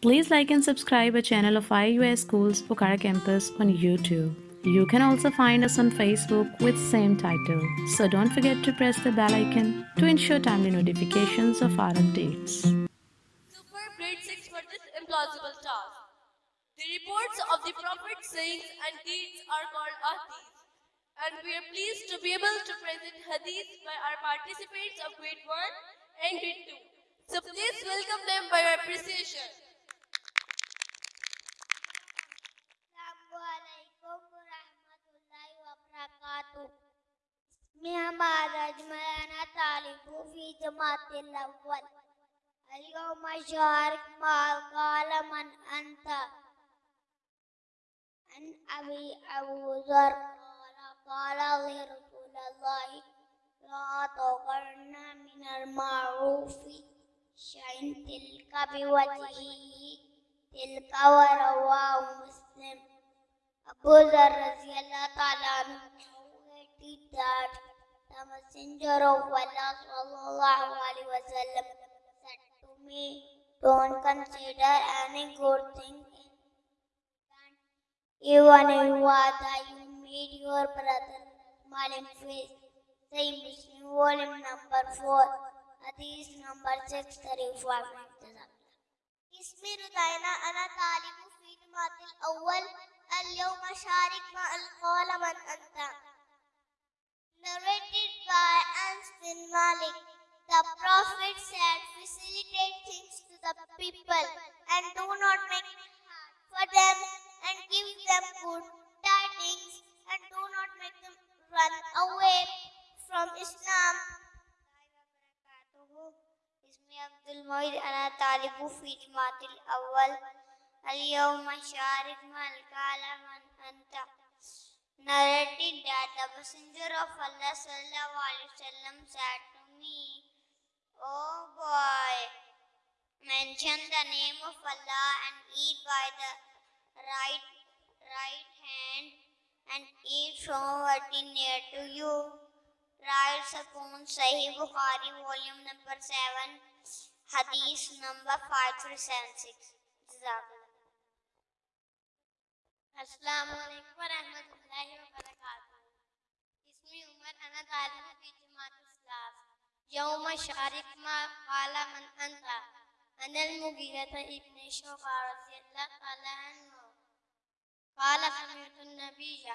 Please like and subscribe our channel of IUS Schools Pokhara Campus on YouTube. You can also find us on Facebook with same title. So don't forget to press the bell icon to ensure timely notifications of our updates. Super grade 6 for this implausible task. The reports of the Prophet's sayings and deeds are called ahadith. And we are pleased to be able to present hadith by our participants of grade 1 and grade 2. So please welcome them by appreciation. اسمي عمار أجمل أنا طالب في جماعة الأول. اليوم أشارك مع قال من أنت؟ عن أبي أبو ذر قال قال لي رسول الله لا تقرن من المعروف شيء تلك بوجهه تلك ورواه مسلم. Dhar radiallahu ta'ala narrated that the messenger of Allah sallallahu alaihi wasallam said to me, don't consider any good thing even if whether you meet your brother smiling face. Say Muslim volume number 4, hadith number 635. اسمي رضينا أنا طالب في جماعة الأول اليوم أشارك مع القول من أنت Prophet said, Facilitate things to the people and do not make it hard for them and give them good tidings and do not make them run away from Islam. اسمي عبد المعيد أنا طالب في جماعة الأول اليوم أشارك مع الكلام من أنت narrated that the messenger of Allah sallallahu alaihi wasallam said mention the name of Allah and eat by the right right hand and eat from what is near to you. Writes upon Sahih Bukhari, volume number 7, hadith number 5376. السلام عليكم ورحمة الله وبركاته اسمي عمر أنا طالب في جماعة الإسلام يوم شارك ما قال من أنت أنا المغيرة ابن شوقة رضي الله تعالى عنه. قال سمعت النبي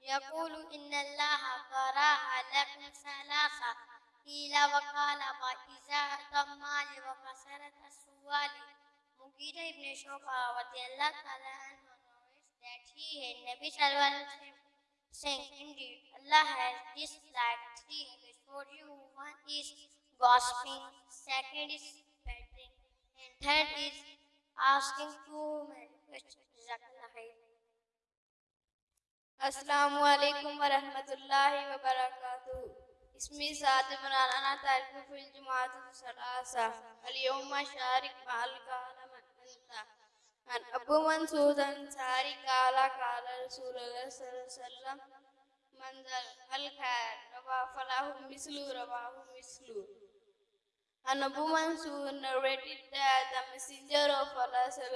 يقول إن الله قرأ لكم ثلاثة. قيل وقال وإذا المال وكسرت السوال مغيرة ابن شوقة رضي الله تعالى عنه. that he had Nabi Sallallahu saying, Indeed, Allah has disliked three for you. One is gossiping, second is asking two which Zaknahi. السلام علیکم ورحمۃ اللہ وبرکاتہ اسمی ذات مولانا تعلق في الجماعات الثلاثة اليوم شارك مع الكالم أنت عن أبو منصور أنصاري قال قال رسول الله صلى الله عليه وسلم منزل الخير رواه فله مثل رواه مثل And a woman narrated that the messenger of Allah said,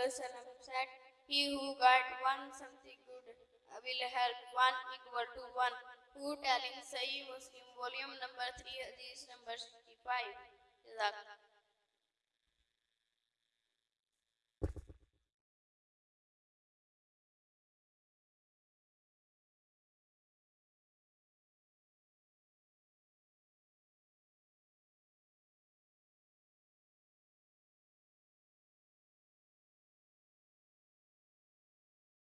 He who got one something good uh, will help one equal to one. Who telling Sahih Muslim, volume number 3, hadith number 65.